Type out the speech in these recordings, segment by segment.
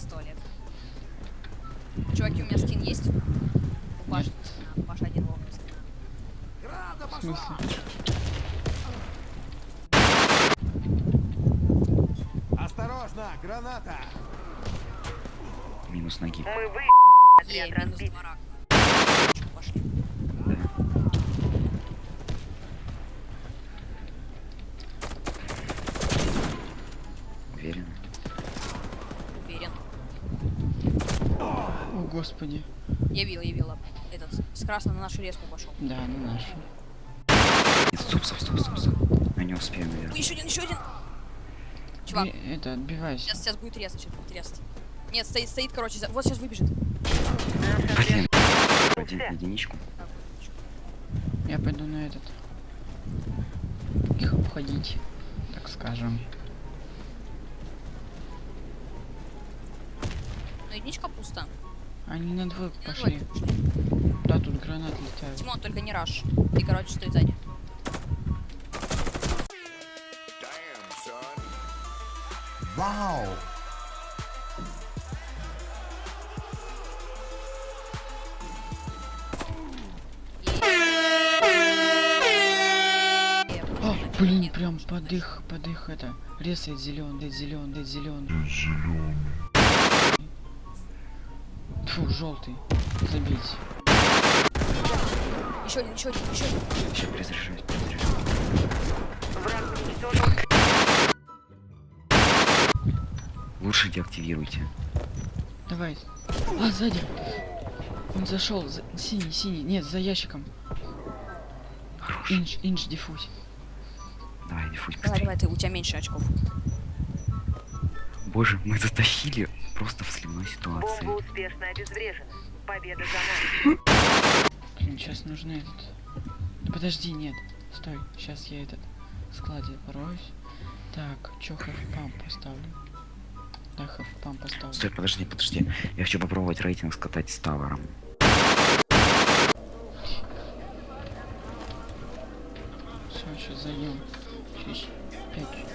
раз туалет. Чуваки, у меня скин есть? У Паши скина. У Паши один ловный скина. В смысле? Осторожно, граната! Минус ноги. Мы вы... Е, Отряд минус разбит. Господи. Я видел, я видел. Этот, с красным на нашу резку пошел. Да, на нашу. Стоп, стоп, стоп, стоп, стоп. Я не успею, наверное. еще один, еще один. Чувак, Э, Это, отбивайся. сейчас, сейчас будет резать, сейчас будет резать. Нет, стоит, стоит, короче, за- вот сейчас выбежит. Блин. Один единичку. Я пойду на этот. Их обходить, так скажем. Ну, единичка пусто. Они на двойку пошли. Да, тут гранат летают. Тимон, только не раш. Ты, короче, стой сзади. Вау! Блин, прям под их, под их это. Резает зеленый, зеленый, зеленый. Фу, желтый. Забить. Еще один, еще один, еще один. Сейчас перезаряжаюсь, перезаряжаюсь. Лучше деактивируйте. Давай. А, сзади. Он зашел. За... Синий, синий. Нет, за ящиком. Хорош. Инч, инч, диффуз. Давай, диффуз Давай, давай, ты, у тебя меньше очков. Боже, мы затащили просто в сливной Бомба ситуации. успешно обезврежена. Победа за нами. Блин, сейчас нужно этот. Да подожди, нет. Стой, сейчас я этот в складе пороюсь. Так, чё памп поставлю? Да, памп поставлю. Стой, подожди, подожди. Я хочу попробовать рейтинг скатать с тавером. Все, сейчас зайдем. Через пять.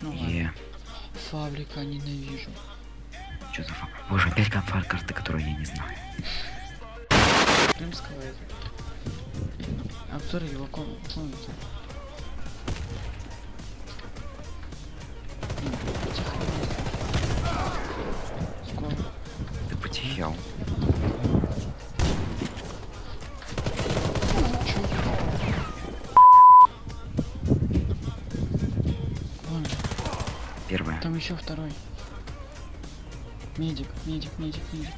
Ну ладно. Е, Фабрика ненавижу. что за фа... Боже, опять конфар карты, которую я не знаю. Крымского это. Обзор его ком- комнаты. Тихо. Скоро. Ты потерял. Первое. там еще второй. Медик, медик, медик, медик.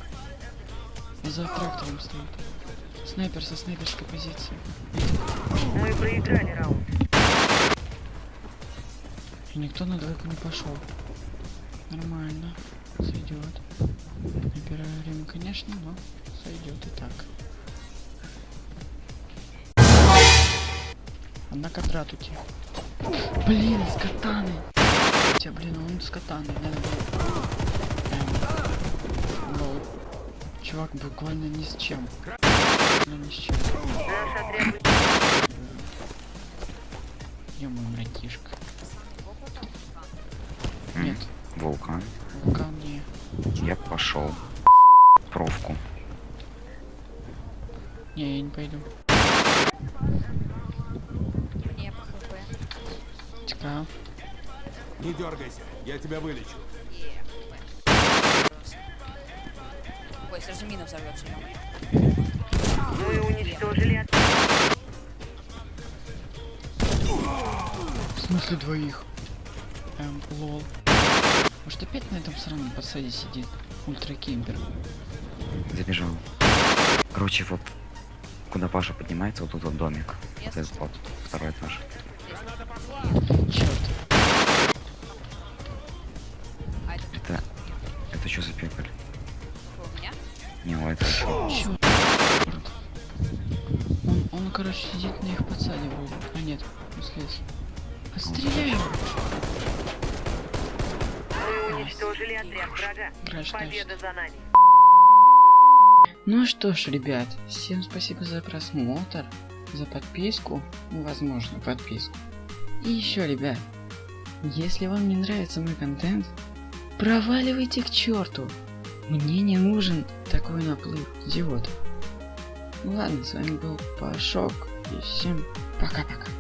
За трактором стоит. Снайпер со снайперской позиции. Мы проиграли раунд. И никто на двойку не пошел. Нормально. Сойдет. Набираю время, конечно, но сойдет и так. Одна квадрат уйти. Блин, с катаны. Хотя, блин, он с катаны, да, да. Эм. Чувак буквально ни с чем. Ну ни с чем. Отряд Ё-моё, братишка. Нет, Вулкан. вулкан не. Я пошел. Провку. Не, я не пойду. Мне по хп. Тика. Не дергайся, я тебя вылечу. Ой, сразу мина взорвется. мы уничтожили. В смысле двоих? Эм, лол. Может опять на этом сраном подсаде сидит? Ультра Кемпер. Забежал. Короче, вот куда Паша поднимается, вот тут вот домик. Вот этот вот, второй этаж. Черт. Это что за пекарь? у меня? Не, у этого чё? Он, он, короче, сидит на их подсаде вроде. А нет, он слез. Отстреляй уничтожили отряд врага. Краш, Победа за нами. Ну что ж, ребят, всем спасибо за просмотр, за подписку, ну, возможно, подписку. И еще, ребят, Если вам не нравится мой контент, проваливайте к черту. Мне не нужен такой наплыв идиотов. Ладно, с вами был Пашок, и всем пока-пока.